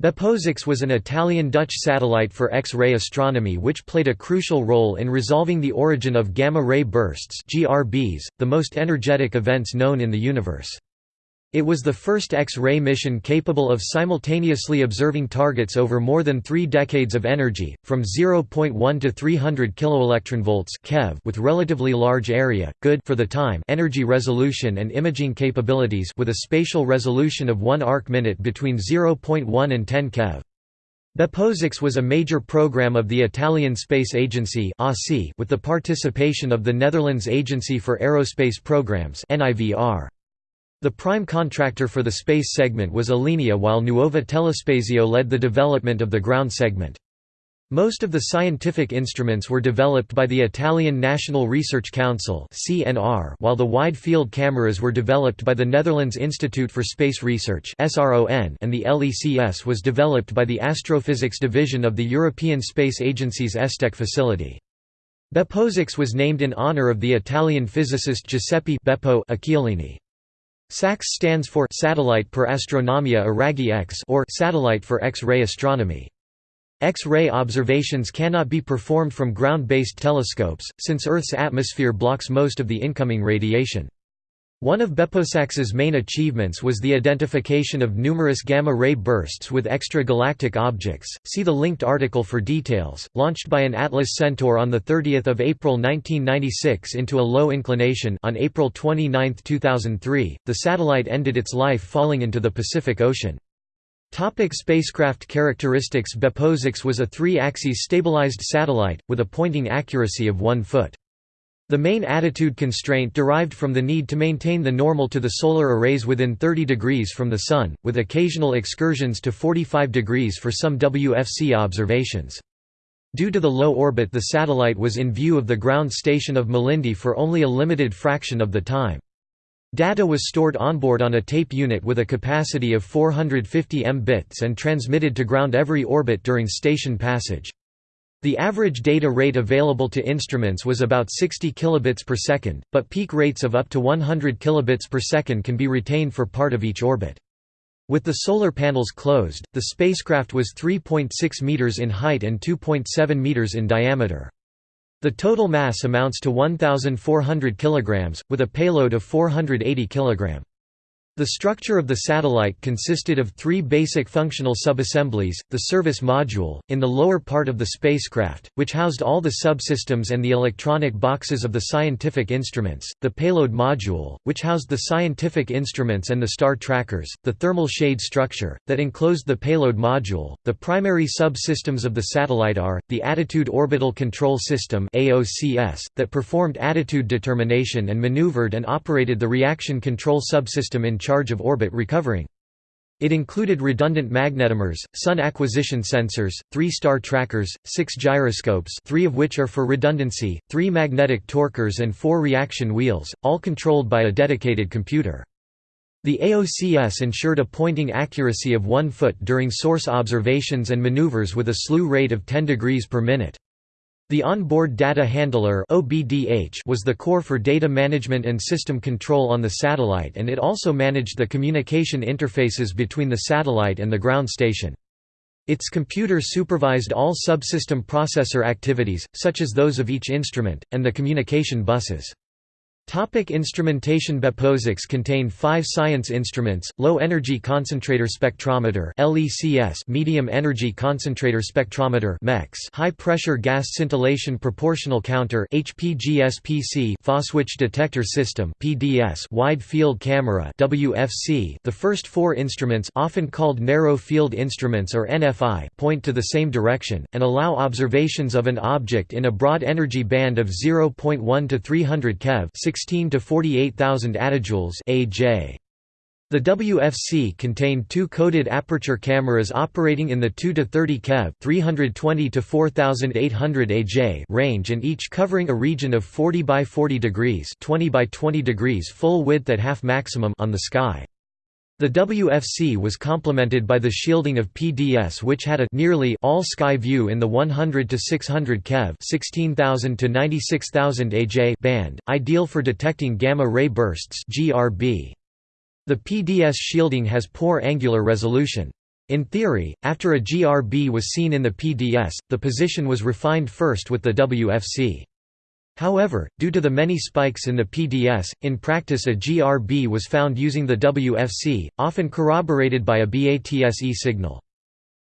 BeppoSAX was an Italian-Dutch satellite for X-ray astronomy which played a crucial role in resolving the origin of gamma-ray bursts GRBs, the most energetic events known in the universe. It was the first X-ray mission capable of simultaneously observing targets over more than three decades of energy, from 0.1 to 300 keV with relatively large area, good for the time energy resolution and imaging capabilities with a spatial resolution of 1 arc-minute between 0.1 and 10 keV. BeppoSAX was a major program of the Italian Space Agency with the participation of the Netherlands Agency for Aerospace Programs NIVR. The prime contractor for the space segment was Alenia while Nuova Telespazio led the development of the ground segment. Most of the scientific instruments were developed by the Italian National Research Council while the wide-field cameras were developed by the Netherlands Institute for Space Research and the LECS was developed by the Astrophysics Division of the European Space Agency's ESTEC facility. BeppoSAX was named in honor of the Italian physicist Giuseppe Beppo Occhialini. SAX stands for Satellite per Astronomia a Raggi X or Satellite for X-ray Astronomy. X-ray observations cannot be performed from ground-based telescopes, since Earth's atmosphere blocks most of the incoming radiation. One of BeppoSAX's main achievements was the identification of numerous gamma-ray bursts with extragalactic objects. See the linked article for details. Launched by an Atlas Centaur on the 30th of April 1996 into a low inclination on April 29, 2003, the satellite ended its life falling into the Pacific Ocean. Topic spacecraft characteristics BeppoSAX was a three-axis stabilized satellite, with a pointing accuracy of 1 foot. The main attitude constraint derived from the need to maintain the normal to the solar arrays within 30 degrees from the Sun, with occasional excursions to 45 degrees for some WFC observations. Due to the low orbit the satellite was in view of the ground station of Malindi for only a limited fraction of the time. Data was stored onboard on a tape unit with a capacity of 450 M bits and transmitted to ground every orbit during station passage. The average data rate available to instruments was about 60 kilobits per second, but peak rates of up to 100 kilobits per second can be retained for part of each orbit. With the solar panels closed, the spacecraft was 3.6 meters in height and 2.7 meters in diameter. The total mass amounts to 1,400 kilograms, with a payload of 480 kilograms. The structure of the satellite consisted of three basic functional subassemblies, the service module, in the lower part of the spacecraft, which housed all the subsystems and the electronic boxes of the scientific instruments, the payload module, which housed the scientific instruments and the star trackers, the thermal shade structure, that enclosed the payload module. The primary subsystems of the satellite are, the Attitude Orbital Control System (AOCS) that performed attitude determination and maneuvered and operated the reaction control subsystem in charge of orbit recovering. It included redundant magnetometers, sun acquisition sensors, three star trackers, six gyroscopes three of which are for redundancy, three magnetic torquers and four reaction wheels, all controlled by a dedicated computer. The AOCS ensured a pointing accuracy of 1 foot during source observations and maneuvers with a slew rate of 10 degrees per minute. The Onboard Data Handler was the core for data management and system control on the satellite and it also managed the communication interfaces between the satellite and the ground station. Its computer supervised all subsystem processor activities, such as those of each instrument, and the communication buses. Topic instrumentation BeppoSAX contained five science instruments, Low Energy Concentrator Spectrometer Medium Energy Concentrator Spectrometer High Pressure Gas Scintillation Proportional Counter Phoswich Detector System Wide Field Camera The first four instruments often called Narrow Field Instruments or NFI point to the same direction, and allow observations of an object in a broad energy band of 0.1 to 300 keV 16 to 48,000 attojoules AJ. The WFC contained two coded aperture cameras operating in the 2 to 30 keV 320 to 4800 AJ range and each covering a region of 40 by 40 degrees 20 by 20 degrees full width at half maximum on the sky. The WFC was complemented by the shielding of PDS which had a nearly all sky view in the 100 to 600 keV 16000 to 96000 AJ band, ideal for detecting gamma ray bursts GRB. The PDS shielding has poor angular resolution. In theory, after a GRB was seen in the PDS, the position was refined first with the WFC. However, due to the many spikes in the PDS, in practice a GRB was found using the WFC, often corroborated by a BATSE signal.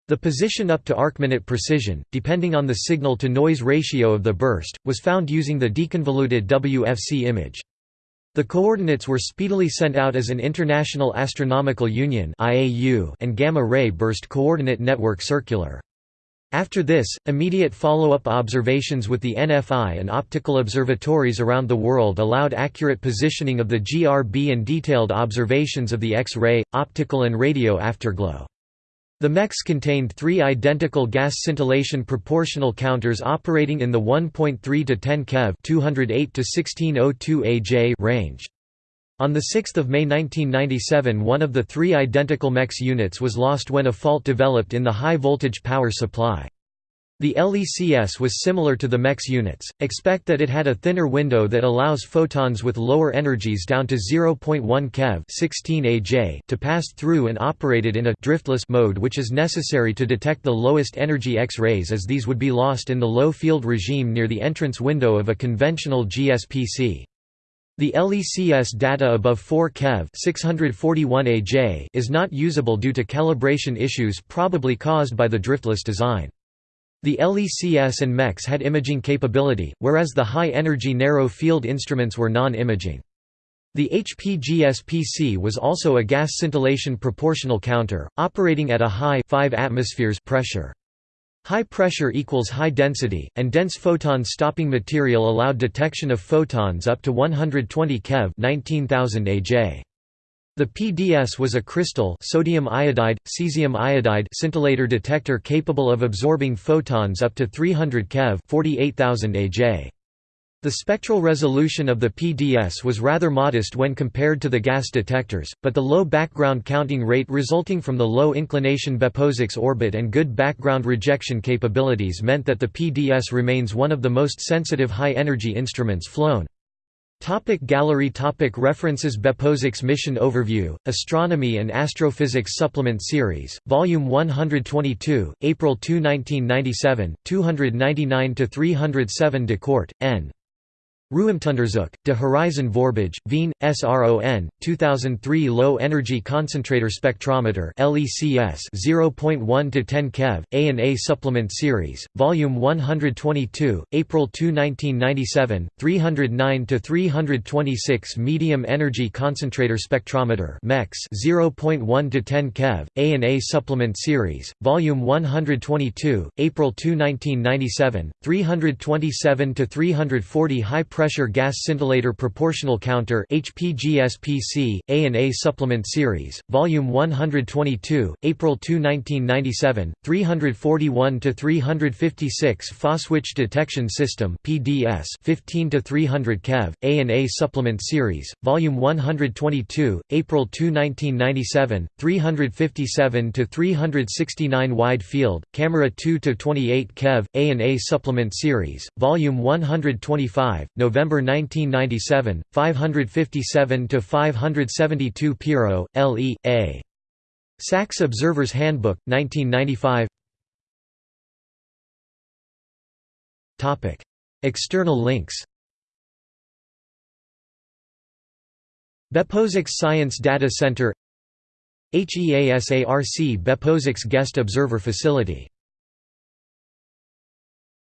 The position up to arcminute precision, depending on the signal-to-noise ratio of the burst, was found using the deconvoluted WFC image. The coordinates were speedily sent out as an International Astronomical Union and gamma-ray burst coordinate network circular. After this, immediate follow-up observations with the NFI and optical observatories around the world allowed accurate positioning of the GRB and detailed observations of the X-ray, optical and radio afterglow. The MECS contained three identical gas scintillation proportional counters operating in the 1.3 to 10 keV 208 to 1602 AJ range. On 6 May 1997 one of the three identical MECS units was lost when a fault developed in the high-voltage power supply. The LECS was similar to the MECS units, expect that it had a thinner window that allows photons with lower energies down to 0.1 keV 16 AJ to pass through and operated in a driftless mode which is necessary to detect the lowest energy X-rays as these would be lost in the low field regime near the entrance window of a conventional GSPC. The LECS data above 4 keV 641 AJ is not usable due to calibration issues probably caused by the driftless design. The LECS and MECS had imaging capability, whereas the high-energy narrow-field instruments were non-imaging. The HPGSPC was also a gas scintillation proportional counter, operating at a high 5 atmospheres pressure. High pressure equals high density, and dense photon stopping material allowed detection of photons up to 120 keV 19,000 AJ. The PDS was a crystal sodium iodide, cesium iodide scintillator detector capable of absorbing photons up to 300 keV 48,000 AJ. The spectral resolution of the PDS was rather modest when compared to the gas detectors, but the low background counting rate resulting from the low inclination BeppoSAX orbit and good background rejection capabilities meant that the PDS remains one of the most sensitive high-energy instruments flown. Topic gallery topic References BeppoSAX Mission Overview, Astronomy and Astrophysics Supplement Series, Volume 122, April 2 1997, 299–307 de Kort, N. Ruimteonderzoek, De Horizon Voorbij, Wien, SRON, 2003 Low Energy Concentrator Spectrometer LECS 0.1 to 10 keV, A&A Supplement Series, Volume 122, April 2 1997, 309 to 326 Medium Energy Concentrator Spectrometer MECS 0.1 to 10 keV, A&A Supplement Series, Volume 122, April 2 1997, 327 to 340 High pressure gas scintillator proportional counter HPGSPC, A&A Supplement Series, Volume 122, April 2 1997, 341–356 Phoswich Detection System PDS 15 to 300 keV, A&A Supplement Series, Volume 122, April 2 1997, 357 to 369 Wide Field, Camera 2 to 28 keV, A&A Supplement Series, Volume 125, November 1997, 557–572 Piro, L.E., A. SAXS Observer's Handbook, 1995 External links BeppoSAX Science Data Center HEASARC BeppoSAX Guest Observer Facility